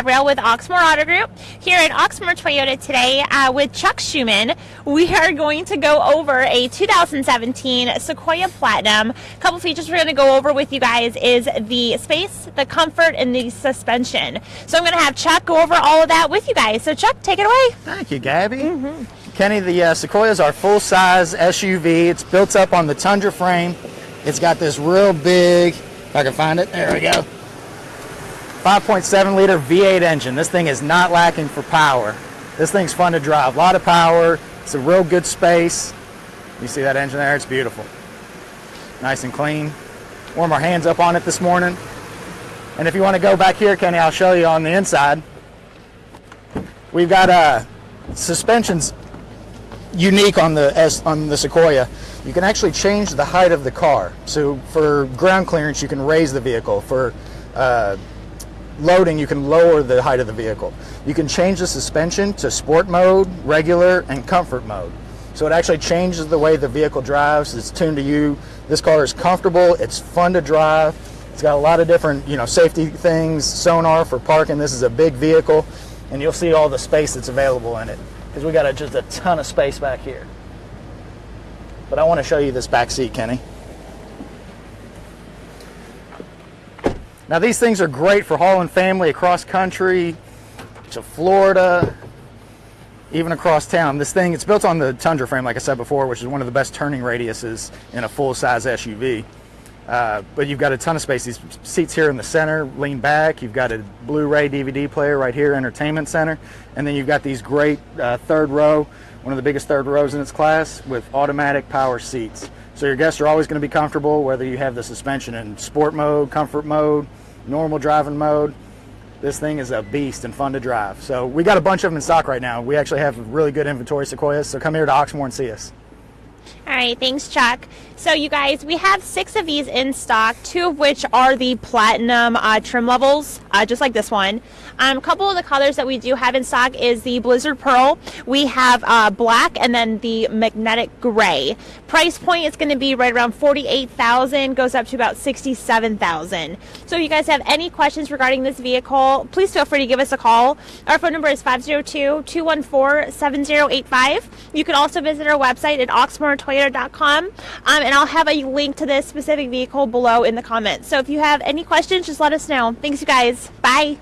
Gabrielle with Oxmoor Auto Group here at Oxmoor Toyota today uh, with Chuck Schumann. We are going to go over a 2017 Sequoia Platinum. A couple features we're going to go over with you guys is the space, the comfort, and the suspension. So I'm going to have Chuck go over all of that with you guys. So Chuck, take it away. Thank you, Gabby. Mm -hmm. Kenny, the uh, Sequoia is our full-size SUV. It's built up on the Tundra frame. It's got this real big, if I can find it, there we go 5.7 liter V8 engine. This thing is not lacking for power. This thing's fun to drive. A lot of power. It's a real good space. You see that engine there? It's beautiful. Nice and clean. Warm our hands up on it this morning. And if you want to go back here, Kenny, I'll show you on the inside. We've got uh, suspensions unique on the S, on the Sequoia. You can actually change the height of the car. So for ground clearance, you can raise the vehicle. For uh, loading, you can lower the height of the vehicle. You can change the suspension to sport mode, regular, and comfort mode. So it actually changes the way the vehicle drives. It's tuned to you. This car is comfortable. It's fun to drive. It's got a lot of different, you know, safety things, sonar for parking. This is a big vehicle, and you'll see all the space that's available in it because we got a, just a ton of space back here. But I want to show you this back seat, Kenny. Now these things are great for hauling family across country to Florida, even across town. This thing, it's built on the Tundra frame, like I said before, which is one of the best turning radiuses in a full-size SUV. Uh, but you've got a ton of space. These seats here in the center lean back. You've got a Blu-ray DVD player right here, entertainment center. And then you've got these great uh, third row, one of the biggest third rows in its class with automatic power seats. So your guests are always going to be comfortable whether you have the suspension in sport mode, comfort mode, normal driving mode. This thing is a beast and fun to drive. So we got a bunch of them in stock right now. We actually have really good inventory Sequoias, so come here to Oxmoor and see us. All right, thanks, Chuck. So, you guys, we have six of these in stock, two of which are the platinum uh, trim levels, uh, just like this one. Um, a couple of the colors that we do have in stock is the Blizzard Pearl. We have uh, black and then the magnetic gray. Price point is going to be right around 48000 goes up to about 67000 So, if you guys have any questions regarding this vehicle, please feel free to give us a call. Our phone number is 502 214 7085. You can also visit our website at oxmoortoyota.com. Um, and I'll have a link to this specific vehicle below in the comments. So if you have any questions, just let us know. Thanks, you Bye.